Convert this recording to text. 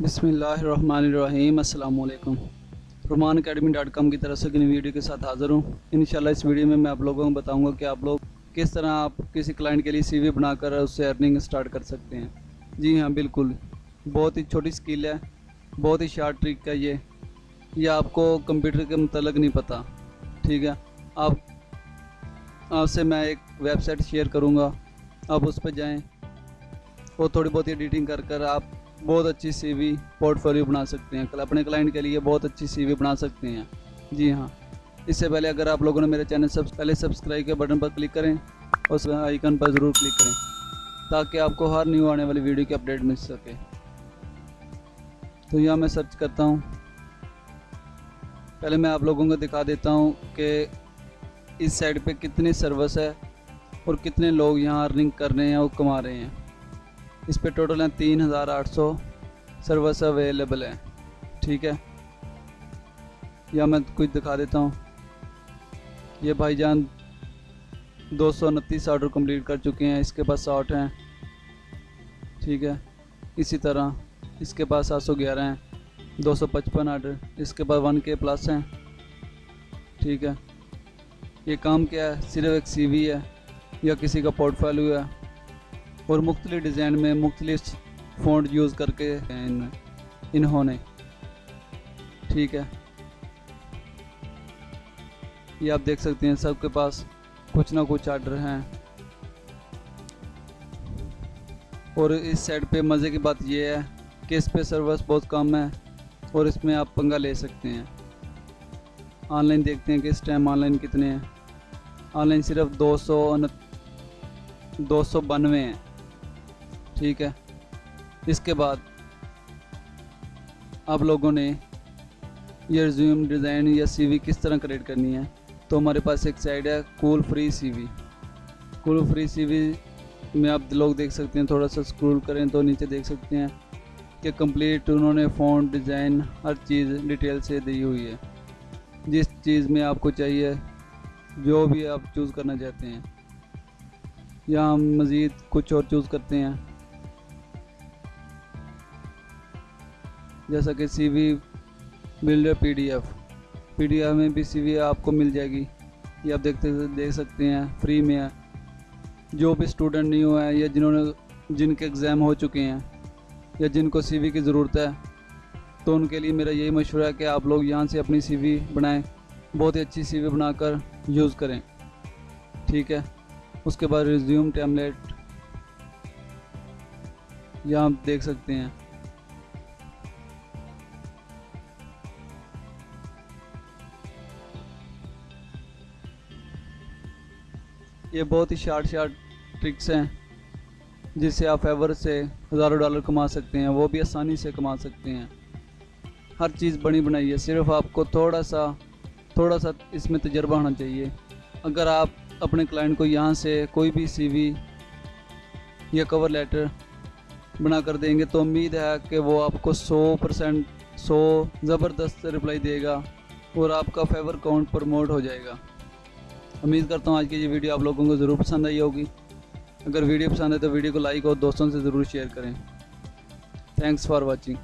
बिसमीम अल्लाम रुमान academy dot com की तरफ़ से नई वीडियो के साथ हाज़िर हूँ। इन इस वीडियो में मैं आप लोगों को बताऊँगा कि आप लोग किस तरह आप किसी क्लाइंट के लिए सीवी बनाकर उससे अर्निंग स्टार्ट कर सकते हैं। जी हाँ बिल्कुल। बहुत ही छोटी स्किल है, बहुत ही शार्ट ट्रिक है ये। ये आपको कंप्यूटर के मतलब नहीं पता, ठीक है? आप, आपसे मैं एक वेबसाइट शेयर करूँगा। आप उस पर जाएँ। और थोड़ी बहुत एडिटिंग कर कर आप बहुत अच्छी सीवी पोर्टफोलियो बना सकते हैं। अपने क्लाइंट के लिए बहुत अच्छी सीवी बना सकते हैं। जी हाँ। इससे पहले अगर आप लोगों ने मेरे चैनल सब पहले सब्सक्राइब के बटन पर क्लिक करें और आइकन पर ज़रूर क्लिक करें ताकि आपको हर न्यू आने वाली वीडियो की अपडेट मिल सके। तो यहाँ मैं सर्च करता हूँ। पहले मैं आप लोगों को दिखा देता हूँ कि इस साइड पे कितनी सर्विस है और कितने लोग यहाँ अर्निंग कर रहे हैं और कमा रहे हैं। इस पर टोटल हैं तीन हज़ार आठ सौ सर्विस अवेलेबल है। ठीक है? या मैं कुछ दिखा देता हूँ। ये भाईजान दो सौ उनतीस ऑर्डर कंप्लीट कर चुके हैं, इसके पास साठ हैं। ठीक है? इसी तरह, इसके पास सात सौ ग्यारह हैं, दो सौ पचपन आर्डर इसके पास वन के प्लस हैं। ठीक है? ये काम क्या है? सिर्फ़ एक सीवी है या किसी का पोर्टफोलियो है? और मुख्तलि डिज़ाइन में मुख्तलिफ़ फ़ॉन्ट यूज़ करके इन, इन्होंने। ठीक है। ये आप देख सकते हैं सबके पास कुछ ना कुछ आर्डर हैं। और इस साइड पे मज़े की बात ये है कि इस पे सर्विस बहुत कम है और इसमें आप पंगा ले सकते हैं। ऑनलाइन देखते हैं कि इस टाइम ऑनलाइन कितने हैं। ऑनलाइन सिर्फ़ दो सौ दो सौ बानवे हैं। ठीक है? इसके बाद आप लोगों ने ये रिज्यूम डिज़ाइन या सीवी किस तरह क्रिएट करनी है? तो हमारे पास एक साइड है Cool Free CV Cool Free CV में आप लोग देख सकते हैं, थोड़ा सा स्क्रॉल करें तो नीचे देख सकते हैं कि कंप्लीट उन्होंने फ़ॉन्ट डिज़ाइन हर चीज़ डिटेल से दी हुई है। जिस चीज़ में आपको चाहिए, जो भी आप चूज़ करना चाहते हैं। या हम मज़ीद कुछ और चूज़ करते हैं। जैसा कि C V builder P D F P D F में भी सी वी आपको मिल जाएगी। ये आप देखते देख सकते हैं फ्री में है। जो भी स्टूडेंट नहीं हुआ है, या जिन्होंने, जिनके एग्ज़ाम हो चुके हैं, या जिनको सी वी की ज़रूरत है तो उनके लिए मेरा यही मशवरा है कि आप लोग यहाँ से अपनी सी वी बनाएँ। बहुत ही अच्छी सी वी बनाकर यूज़ करें। ठीक है? उसके बाद रिज्यूम टैबलेट यहाँ आप देख सकते हैं। ये बहुत ही शार्ट शार्ट ट्रिक्स हैं जिससे आप फेवर से हज़ारों डॉलर कमा सकते हैं, वो भी आसानी से कमा सकते हैं। हर चीज़ बनी बनाई है, सिर्फ़ आपको थोड़ा सा थोड़ा सा इसमें तजर्बा होना चाहिए। अगर आप अपने क्लाइंट को यहाँ से कोई भी सीवी या कवर लेटर बना कर देंगे तो उम्मीद है कि वो आपको 100 परसेंट, सौ ज़बरदस्त रिप्लाई देगा और आपका फेवर काउंट प्रमोट हो जाएगा। उम्मीद करता हूँ आज की ये वीडियो आप लोगों को ज़रूर पसंद आई होगी। अगर वीडियो पसंद है तो वीडियो को लाइक और दोस्तों से ज़रूर शेयर करें। Thanks for watching